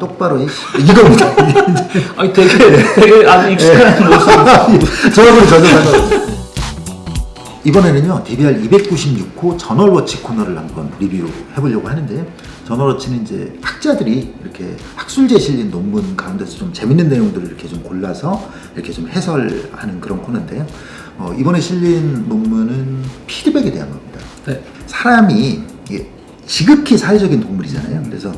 똑바로 이 이겁니다. 아니 되게 되게 아주 익숙한 모습. 저하고는 전혀 상관없어요. 이번에는요 DBR 296호 저널워치 코너를 한번 리뷰해보려고 하는데요 저널워치는 이제 학자들이 이렇게 학술지에 실린 논문 가운데서 좀 재밌는 내용들을 이렇게 좀 골라서 이렇게 좀 해설하는 그런 코너인데요 어, 이번에 실린 논문은 피드백에 대한 겁니다 네. 사람이 이게 지극히 사회적인 동물이잖아요 그래서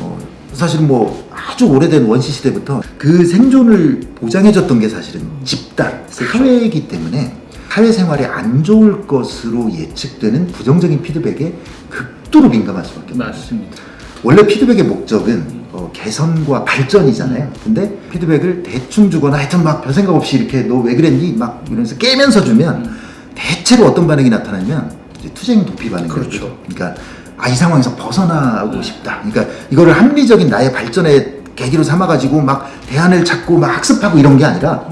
어, 사실은 뭐 아주 오래된 원시 시대부터 그 생존을 보장해줬던 게 사실은 집단, 사회이기 때문에 사회생활에 안 좋을 것으로 예측되는 부정적인 피드백에 극도로 민감할 수밖에 없어요. 맞습니다. 원래 피드백의 목적은 어, 개선과 발전이잖아요. 근데 피드백을 대충 주거나 하여튼 막 별 생각 없이 이렇게 너 왜 그랬니? 막 이러면서 깨면서 주면 대체로 어떤 반응이 나타나면 투쟁 도피 반응이 그렇죠. 그러니까 아 이 상황에서 벗어나고 싶다. 그러니까 이거를 합리적인 나의 발전의 계기로 삼아가지고 막 대안을 찾고 막 학습하고 이런 게 아니라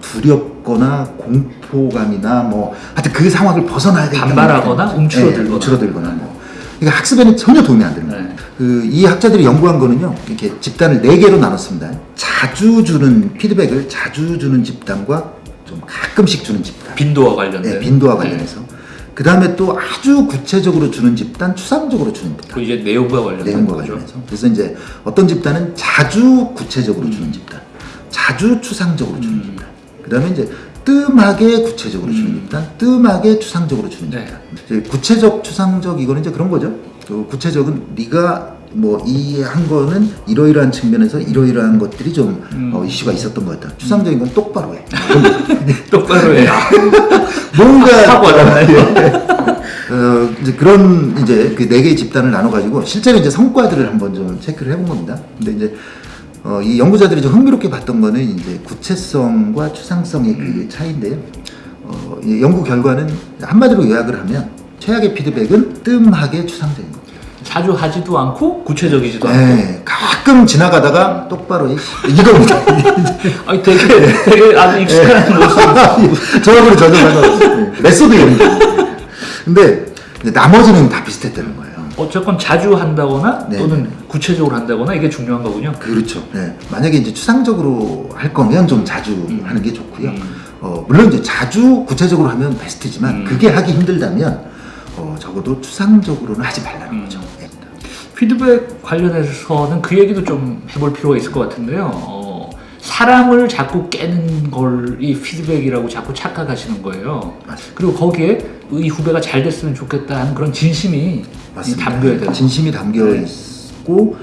두렵거나 공포감이나 뭐 하여튼 그 상황을 벗어나야 되겠다. 반발하거나 움츠러들거나. 네, 움츠러들거나 뭐. 그러니까 학습에는 전혀 도움이 안 거예요. 네. 그이 학자들이 연구한 거는요. 이렇게 집단을 네 개로 나눴습니다. 자주 주는 피드백을 자주 주는 집단과 좀 가끔씩 주는 집단. 빈도와 관련된. 네, 빈도와 관련해서. 그 다음에 또 아주 구체적으로 주는 집단, 추상적으로 주는 집단. 그 이제 내용과 관련된 내용과 거죠. 관련해서. 그래서 이제 어떤 집단은 자주 구체적으로 주는 집단, 자주 추상적으로 주는 음. 집단. 그 다음에 이제 뜸하게 구체적으로 주는 음. 집단, 뜸하게 추상적으로 주는 네. 집단. 구체적, 추상적 이거는 이제 그런 거죠. 그 구체적은 네가 뭐 이해한 거는 이러이러한 측면에서 이러이러한 것들이 좀 음. 어, 이슈가 있었던 것 같다. 추상적인 건 똑바로 해. 똑바로 해. 뭔가 하고 왔나요? 어, 이제 그런 이제 그 네 개의 집단을 나눠 가지고 실제로 이제 성과들을 한번 좀 체크를 해본 겁니다. 근데 이제 어, 이 연구자들이 좀 흥미롭게 봤던 거는 이제 구체성과 추상성의 그 차이인데요. 어, 이 연구 결과는 한마디로 요약을 하면 최악의 피드백은 뜸하게 추상적인 겁니다. 자주 하지도 않고 구체적이지도 않고. 네, 가끔 지나가다가 똑바로 이- 이겁니다. 아니 되게 되게 아주 익숙한 모습. 저하고는 전혀 상관없어요. 메소드 이런 거. 근데 나머지는 다 비슷했다는 거예요. 어쨌건 자주 한다거나 네. 또는 구체적으로 한다거나 이게 중요한 거군요. 그렇죠. 네. 만약에 이제 추상적으로 할 거면 좀 자주 음. 하는 게 좋고요. 음. 어, 물론 이제 자주 구체적으로 하면 베스트지만 음. 그게 하기 힘들다면 어, 적어도 추상적으로는 하지 말라는 음. 거죠. 네. 피드백 관련해서는 그 얘기도 좀 해볼 필요가 있을 것 같은데요. 어, 사람을 자꾸 깨는 걸 이 피드백이라고 자꾸 착각하시는 거예요. 맞습니다. 그리고 거기에 이 후배가 잘 됐으면 좋겠다 하는 그런 진심이 맞습니다. 담겨야 돼요. 진심이 담겨 네. 있고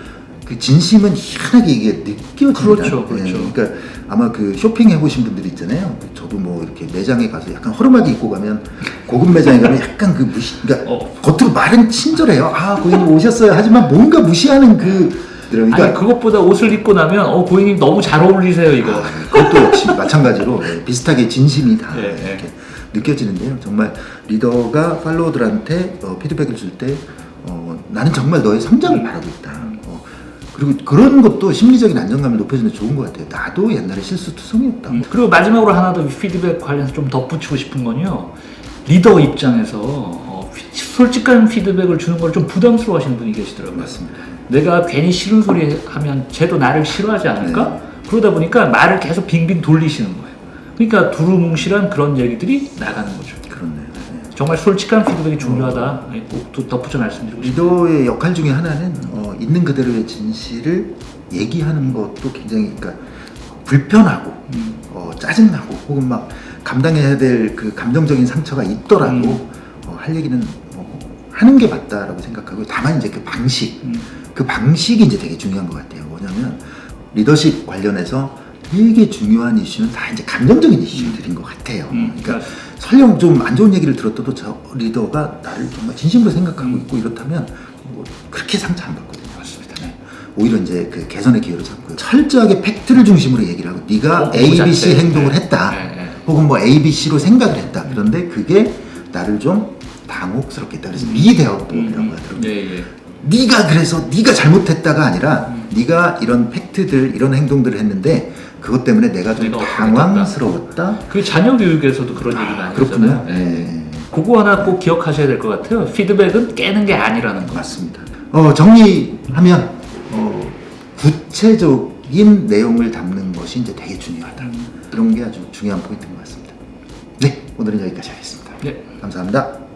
그 진심은 희한하게 이게 느껴집니다. 그렇죠, 그렇죠. 그러니까 아마 그 쇼핑 해보신 분들 있잖아요. 저도 뭐 이렇게 매장에 가서 약간 허름하게 입고 가면 고급 매장에 가면 약간 그 무시, 그러니까 어. 겉으로 말은 친절해요. 아 고객님 오셨어요. 하지만 뭔가 무시하는 그 그러니까 아니 그것보다 옷을 입고 나면 어 고객님 너무 잘 어울리세요 이거. 아, 그것도 역시 마찬가지로 네, 비슷하게 진심이 다 네, 이렇게 느껴지는데요. 정말 리더가 팔로워들한테 어, 피드백을 줄때 어, 나는 정말 너의 성장을 바라고 있다. 어, 그리고 그런 것도 심리적인 안정감을 높여주는 데 좋은 것 같아요. 나도 옛날에 실수투성이었다. 음, 그리고 마지막으로 하나 더 피드백 관련해서 좀 덧붙이고 싶은 건요. 리더 입장에서 어, 피- 솔직한 피드백을 주는 걸 좀 부담스러워 하시는 분이 계시더라고요. 맞습니다. 내가 괜히 싫은 소리 하면 쟤도 나를 싫어하지 않을까? 네. 그러다 보니까 말을 계속 빙빙 돌리시는 거예요. 그러니까 두루뭉실한 그런 얘기들이 나가는 거죠. 그렇네요. 네. 정말 솔직한 피드백이 중요하다. 꼭또 덧붙여 말씀드리고 싶습니다. 리더의 역할 중에 하나는 어, 있는 그대로의 진실을 얘기하는 것도 굉장히 그러니까 불편하고 음. 어, 짜증나고 혹은 막 감당해야 될 그 감정적인 상처가 있더라도 음. 어, 할 얘기는 어, 하는 게 맞다라고 생각하고 다만 이제 그 방식 음. 그 방식이 이제 되게 중요한 것 같아요. 뭐냐면 리더십 관련해서 되게 중요한 이슈는 다 이제 감정적인 이슈들인 것 같아요. 음. 그러니까 설령 좀 안 좋은 얘기를 들었어도 저 리더가 나를 정말 진심으로 생각하고 음. 있고 이렇다면 뭐 그렇게 상처 안 받거든요. 네. 오히려 이제 그 개선의 기회를 잡고요. 철저하게 팩트를 중심으로 얘기를 하고 네가 어, 그 A, B. C 행동을 네. 했다. 네, 네. 혹은 뭐 A, B, C로 생각을 했다. 그런데 그게 나를 좀 당혹스럽게 했다. 그래서 미대화법이라고 음. 하더라고요. 예, 예. 네가 그래서 네가 잘못했다가 아니라 네가 이런 팩트들 이런 행동들을 했는데 그것 때문에 내가 좀 내가 당황스러웠다. 그 자녀 교육에서 그런 얘기 많이 그렇군요. 하잖아요. 예. 네. 그거 하나 꼭 기억하셔야 될 것 같아요. 피드백은 깨는 게 아니라는 거. 맞습니다. 어, 정리하면 어, 구체적인 내용을 담는 것이 이제 되게 중요하다. 이런 게 아주 중요한 포인트인 것 같습니다. 네, 오늘은 여기까지 하겠습니다. 네. 감사합니다.